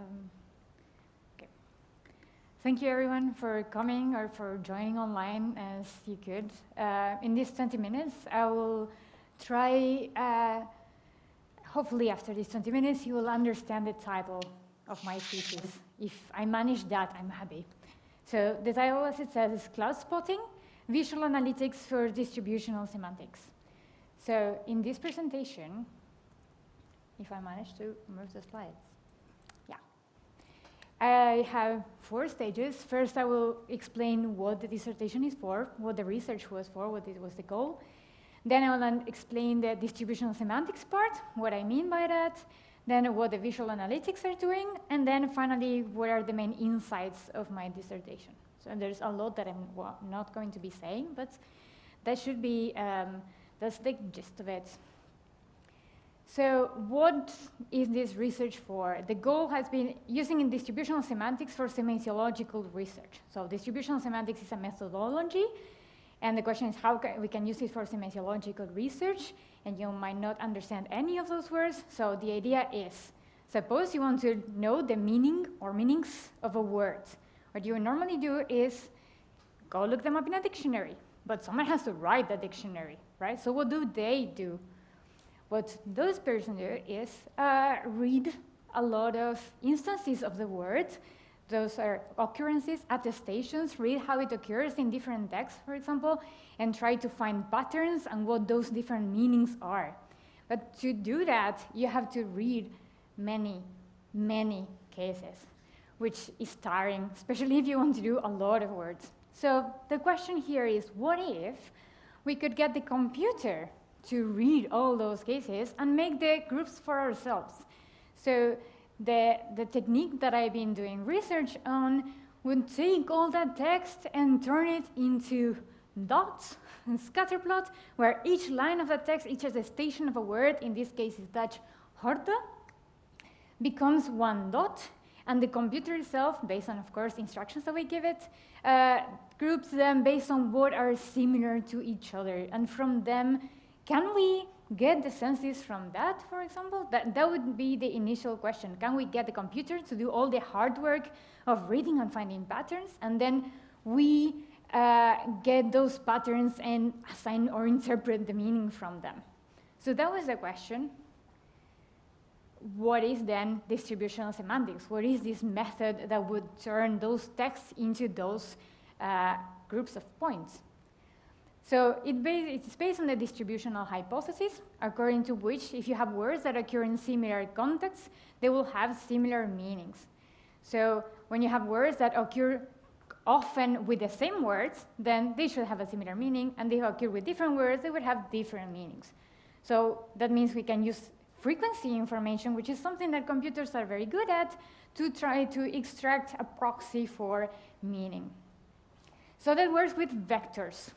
Um. Thank you everyone for coming or for joining online as you could. Uh, in these 20 minutes, I will try, uh, hopefully after these 20 minutes, you will understand the title of my thesis. If I manage that, I'm happy. So the title, as it says, is Cloud Spotting, Visual Analytics for Distributional Semantics. So in this presentation, if I manage to move the slides. I have four stages. First, I will explain what the dissertation is for, what the research was for, what it was the goal. Then I will explain the distributional semantics part, what I mean by that, then what the visual analytics are doing, and then finally, what are the main insights of my dissertation. So there's a lot that I'm not going to be saying, but that should be, um, that's the gist of it. So what is this research for? The goal has been using in distributional semantics for semasiological research. So distributional semantics is a methodology, and the question is how can we can use it for semasiological research, and you might not understand any of those words. So the idea is, suppose you want to know the meaning or meanings of a word. What you normally do is go look them up in a dictionary, but someone has to write the dictionary, right? So what do they do? What those persons do is uh, read a lot of instances of the word. Those are occurrences, attestations, read how it occurs in different texts, for example, and try to find patterns and what those different meanings are. But to do that, you have to read many, many cases, which is tiring, especially if you want to do a lot of words. So the question here is, what if we could get the computer to read all those cases and make the groups for ourselves. So the, the technique that I've been doing research on would take all that text and turn it into dots and scatter scatterplot, where each line of the text, each attestation of a word, in this case is Dutch horde, becomes one dot, and the computer itself, based on, of course, instructions that we give it, uh, groups them based on what are similar to each other, and from them can we get the census from that, for example? That, that would be the initial question. Can we get the computer to do all the hard work of reading and finding patterns, and then we uh, get those patterns and assign or interpret the meaning from them? So that was the question. What is then distributional semantics? What is this method that would turn those texts into those uh, groups of points? So it it's based on the distributional hypothesis, according to which if you have words that occur in similar contexts, they will have similar meanings. So when you have words that occur often with the same words, then they should have a similar meaning, and they occur with different words, they would have different meanings. So that means we can use frequency information, which is something that computers are very good at, to try to extract a proxy for meaning. So that works with vectors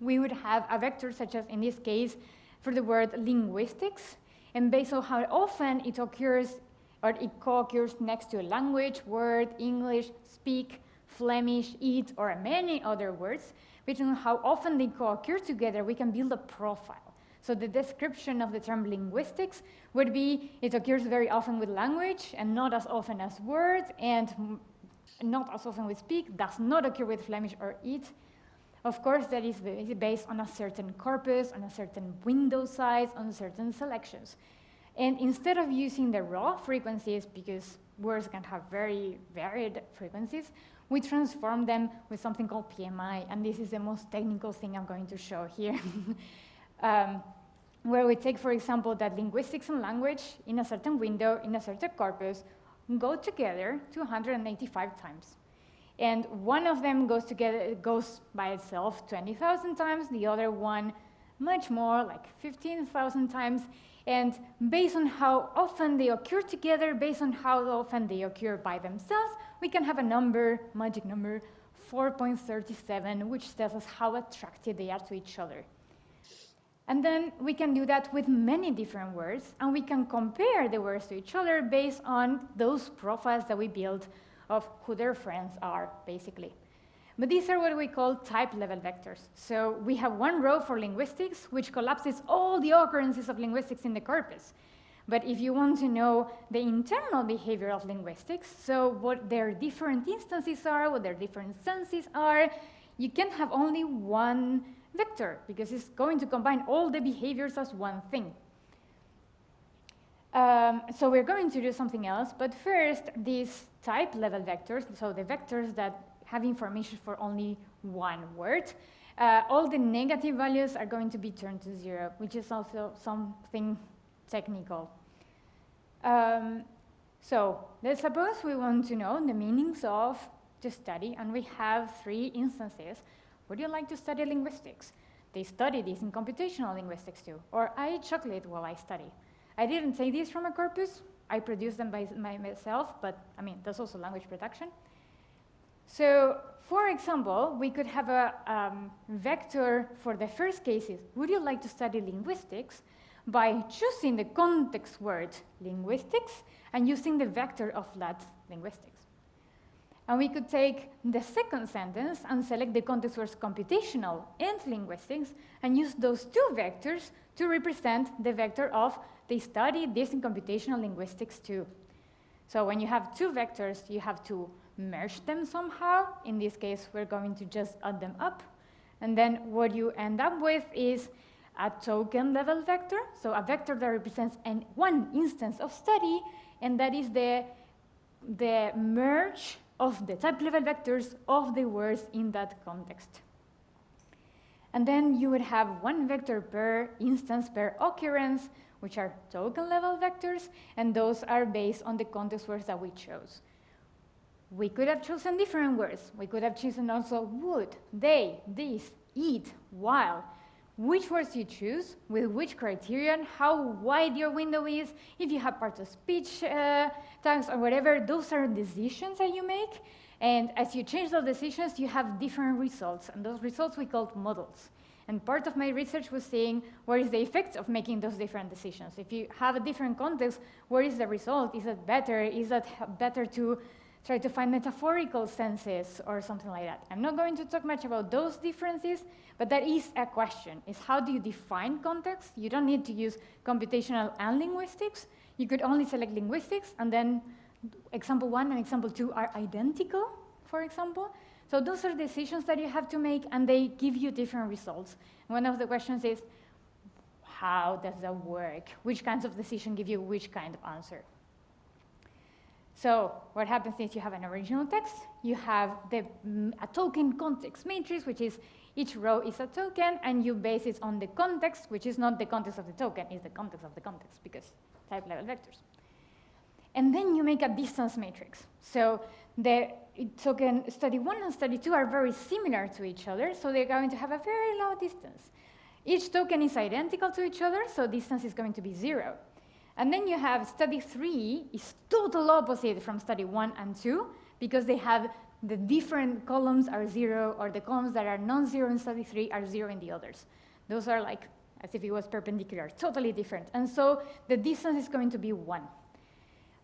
we would have a vector such as in this case for the word linguistics, and based on how often it occurs or it co-occurs next to a language, word, English, speak, Flemish, eat, or many other words, based on how often they co-occur together, we can build a profile. So the description of the term linguistics would be it occurs very often with language and not as often as words and not as often with speak, does not occur with Flemish or eat, of course, that is based on a certain corpus, on a certain window size, on certain selections. And instead of using the raw frequencies, because words can have very varied frequencies, we transform them with something called PMI, and this is the most technical thing I'm going to show here. um, where we take, for example, that linguistics and language in a certain window, in a certain corpus, go together 285 times. And one of them goes together, goes by itself 20,000 times, the other one much more, like 15,000 times. And based on how often they occur together, based on how often they occur by themselves, we can have a number, magic number, 4.37, which tells us how attracted they are to each other. And then we can do that with many different words, and we can compare the words to each other based on those profiles that we build of who their friends are, basically. But these are what we call type level vectors. So we have one row for linguistics, which collapses all the occurrences of linguistics in the corpus. But if you want to know the internal behavior of linguistics, so what their different instances are, what their different senses are, you can have only one vector because it's going to combine all the behaviors as one thing. Um, so we're going to do something else, but first, these type level vectors, so the vectors that have information for only one word, uh, all the negative values are going to be turned to zero, which is also something technical. Um, so let's suppose we want to know the meanings of the study, and we have three instances. Would you like to study linguistics? They study this in computational linguistics too. Or I eat chocolate while I study. I didn't say this from a corpus. I produce them by myself, but I mean, that's also language production. So for example, we could have a um, vector for the first cases. Would you like to study linguistics? By choosing the context word linguistics and using the vector of that linguistics. And we could take the second sentence and select the context words computational and linguistics and use those two vectors to represent the vector of they study this in computational linguistics too. So when you have two vectors, you have to merge them somehow. In this case, we're going to just add them up. And then what you end up with is a token level vector, so a vector that represents an one instance of study, and that is the, the merge of the type level vectors of the words in that context. And then you would have one vector per instance per occurrence, which are token level vectors, and those are based on the context words that we chose. We could have chosen different words. We could have chosen also would, they, this, eat, while. Which words you choose, with which criterion, how wide your window is, if you have part of speech uh, tags or whatever, those are decisions that you make. And as you change those decisions, you have different results. And those results we call models. And part of my research was seeing what is the effect of making those different decisions. If you have a different context, what is the result? Is it better? Is it better to try to find metaphorical senses or something like that. I'm not going to talk much about those differences, but that is a question, is how do you define context? You don't need to use computational and linguistics. You could only select linguistics, and then example one and example two are identical, for example. So those are decisions that you have to make, and they give you different results. One of the questions is, how does that work? Which kinds of decision give you which kind of answer? So what happens is you have an original text, you have the, mm, a token context matrix, which is each row is a token, and you base it on the context, which is not the context of the token, it's the context of the context, because type level vectors. And then you make a distance matrix. So the token study one and study two are very similar to each other, so they're going to have a very low distance. Each token is identical to each other, so distance is going to be zero. And then you have study three is total opposite from study one and two because they have the different columns are zero or the columns that are non-zero in study three are zero in the others. Those are like as if it was perpendicular, totally different. And so the distance is going to be one.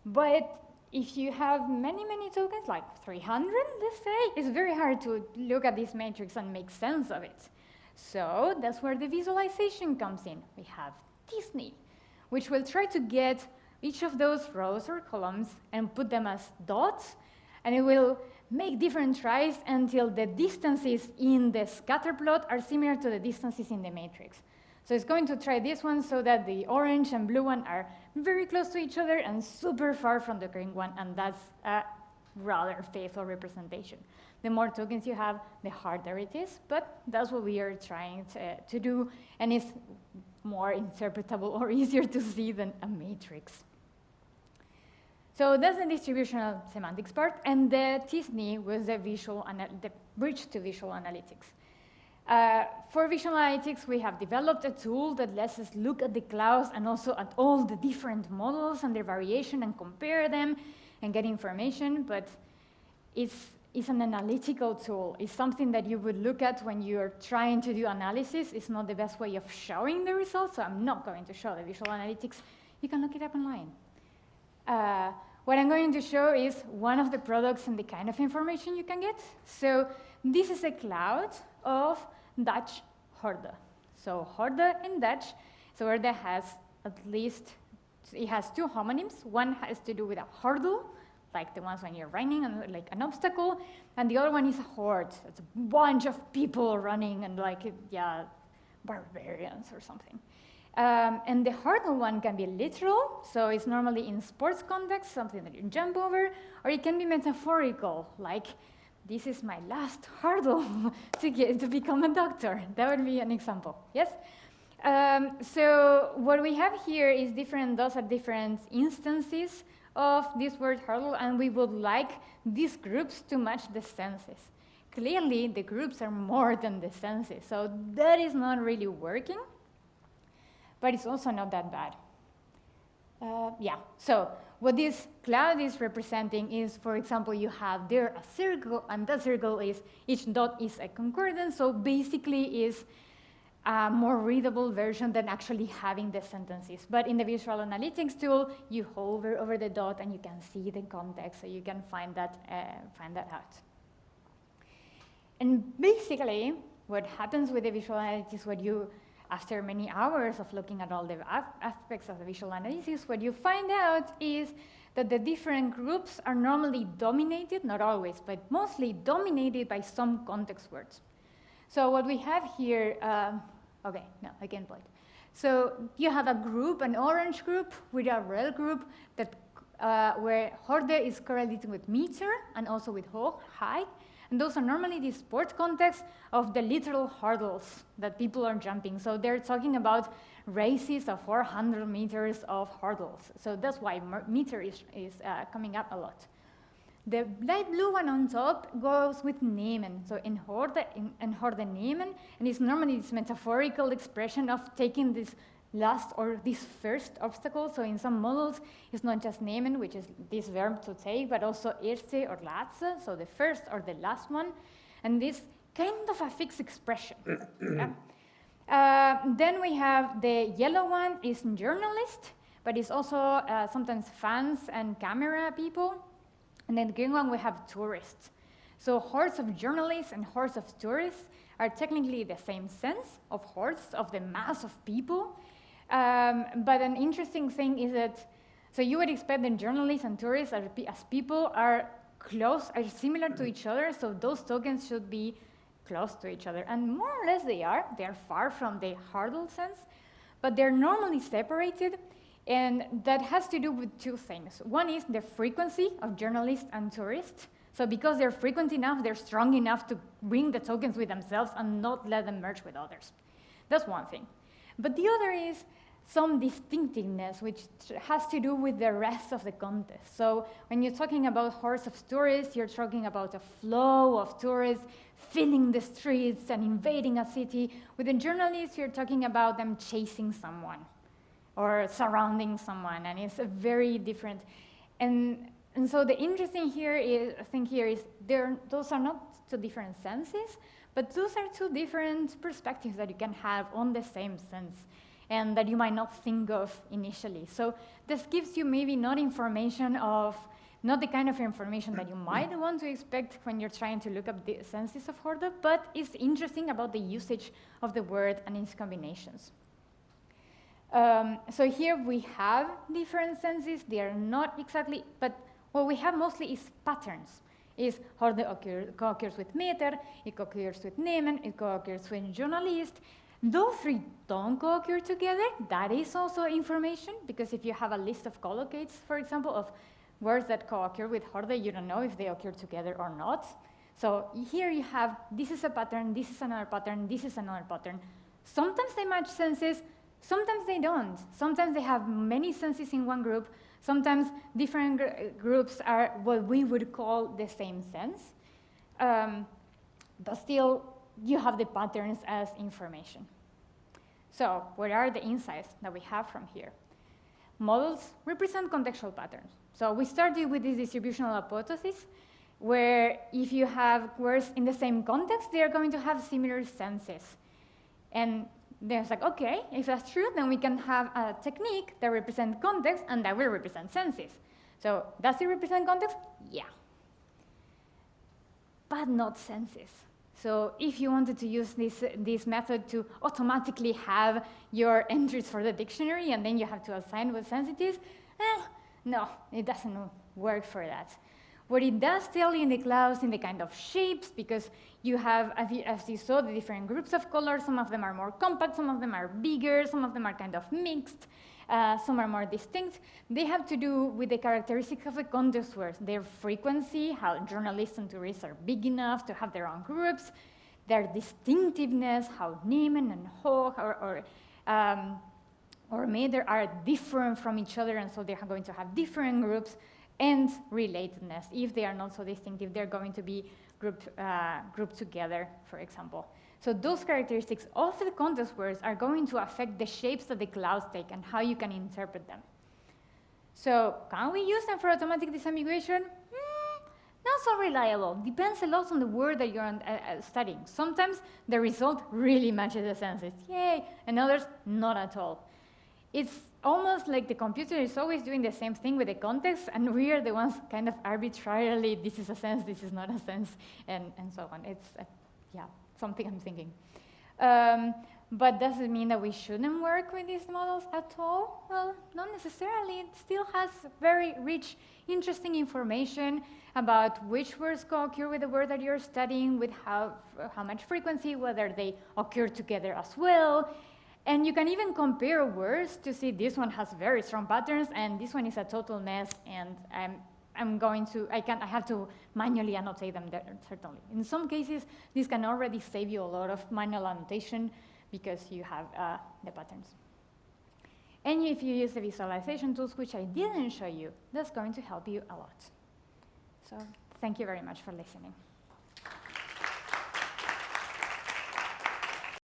But if you have many, many tokens, like 300, let's say, it's very hard to look at this matrix and make sense of it. So that's where the visualization comes in. We have t-SNE which will try to get each of those rows or columns and put them as dots, and it will make different tries until the distances in the scatter plot are similar to the distances in the matrix. So it's going to try this one so that the orange and blue one are very close to each other and super far from the green one, and that's a rather faithful representation. The more tokens you have, the harder it is, but that's what we are trying to, to do, and it's more interpretable or easier to see than a matrix. So that's the distributional semantics part, and the t-SNE was the visual the bridge to visual analytics. Uh, for visual analytics, we have developed a tool that lets us look at the clouds and also at all the different models and their variation and compare them and get information, but it's is an analytical tool. It's something that you would look at when you're trying to do analysis. It's not the best way of showing the results, so I'm not going to show the visual analytics. You can look it up online. Uh, what I'm going to show is one of the products and the kind of information you can get. So this is a cloud of Dutch horde. So horde in Dutch, so that has at least it has two homonyms. One has to do with a hurdle, like the ones when you're running and like an obstacle, and the other one is a horde. It's a bunch of people running and like yeah, barbarians or something. Um, and the hurdle one can be literal, so it's normally in sports context, something that you jump over, or it can be metaphorical, like this is my last hurdle to get to become a doctor. That would be an example. Yes. Um, so what we have here is different. Those are different instances of this word hurdle, and we would like these groups to match the senses. Clearly, the groups are more than the senses, so that is not really working, but it's also not that bad. Uh, yeah, so what this cloud is representing is, for example, you have there a circle, and that circle is, each dot is a concordance, so basically is a more readable version than actually having the sentences. But in the visual analytics tool, you hover over the dot and you can see the context, so you can find that, uh, find that out. And basically, what happens with the visual analytics, what you, after many hours of looking at all the aspects of the visual analysis, what you find out is that the different groups are normally dominated, not always, but mostly dominated by some context words. So what we have here, um, Okay, no, I can point. So you have a group, an orange group with a red group that uh, where horde is correlated with meter and also with height. And those are normally the sport context of the literal hurdles that people are jumping. So they're talking about races of 400 meters of hurdles. So that's why meter is, is uh, coming up a lot. The light blue one on top goes with nemen. So in Horde, in, and it's normally this metaphorical expression of taking this last or this first obstacle. So in some models, it's not just nemen, which is this verb to take, but also erste or letzte, so the first or the last one. And this kind of a fixed expression. yeah? uh, then we have the yellow one is journalist, but it's also uh, sometimes fans and camera people. And then the green one, we have tourists. So hordes of journalists and hordes of tourists are technically the same sense of hordes, of the mass of people. Um, but an interesting thing is that, so you would expect that journalists and tourists as, as people are close, are similar to each other, so those tokens should be close to each other. And more or less they are. They're far from the hurdle sense, but they're normally separated and that has to do with two things. One is the frequency of journalists and tourists. So because they're frequent enough, they're strong enough to bring the tokens with themselves and not let them merge with others. That's one thing. But the other is some distinctiveness, which has to do with the rest of the contest. So when you're talking about hordes of tourists, you're talking about a flow of tourists filling the streets and invading a city. With the journalists, you're talking about them chasing someone or surrounding someone, and it's a very different. And, and so the interesting here is, thing here is there, those are not two different senses, but those are two different perspectives that you can have on the same sense and that you might not think of initially. So this gives you maybe not information of, not the kind of information that you might want to expect when you're trying to look up the senses of Horde, but it's interesting about the usage of the word and its combinations. Um, so here we have different senses. They are not exactly, but what we have mostly is patterns. Is Horde occur, co-occurs with meter, it co-occurs with nemen, it co-occurs with journalist. Those three don't co-occur together. That is also information, because if you have a list of collocates, for example, of words that co-occur with Horde, you don't know if they occur together or not. So here you have, this is a pattern, this is another pattern, this is another pattern. Sometimes they match senses, Sometimes they don't. Sometimes they have many senses in one group. Sometimes different gr groups are what we would call the same sense. Um, but still, you have the patterns as information. So what are the insights that we have from here? Models represent contextual patterns. So we started with this distributional hypothesis, where if you have words in the same context, they are going to have similar senses. And then it's like, okay, if that's true, then we can have a technique that represents context and that will represent senses. So does it represent context? Yeah. But not senses. So if you wanted to use this, this method to automatically have your entries for the dictionary and then you have to assign what sense it is, eh, no, it doesn't work for that. What it does tell you in the clouds in the kind of shapes, because you have, as you, as you saw, the different groups of colors. Some of them are more compact, some of them are bigger, some of them are kind of mixed. Uh, some are more distinct. They have to do with the characteristics of the context words, their frequency, how journalists and tourists are big enough to have their own groups, their distinctiveness, how nemen and Hoch or, or, um, or meter are different from each other, and so they're going to have different groups, and relatedness. If they are not so distinctive, they're going to be grouped, uh, grouped together, for example. So those characteristics of the context words are going to affect the shapes that the clouds take and how you can interpret them. So can we use them for automatic disambiguation? Mm, not so reliable. Depends a lot on the word that you're uh, uh, studying. Sometimes the result really matches the senses, yay, and others not at all. It's almost like the computer is always doing the same thing with the context, and we are the ones kind of arbitrarily, this is a sense, this is not a sense, and, and so on. It's, uh, yeah something I'm thinking. Um, but does it mean that we shouldn't work with these models at all? Well, not necessarily. It still has very rich, interesting information about which words co-occur with the word that you're studying, with how, how much frequency, whether they occur together as well. And you can even compare words to see this one has very strong patterns and this one is a total mess and I'm I'm going to, I, can, I have to manually annotate them there, certainly. In some cases, this can already save you a lot of manual annotation because you have uh, the patterns. And if you use the visualization tools, which I didn't show you, that's going to help you a lot. So thank you very much for listening.